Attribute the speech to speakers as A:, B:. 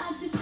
A: I just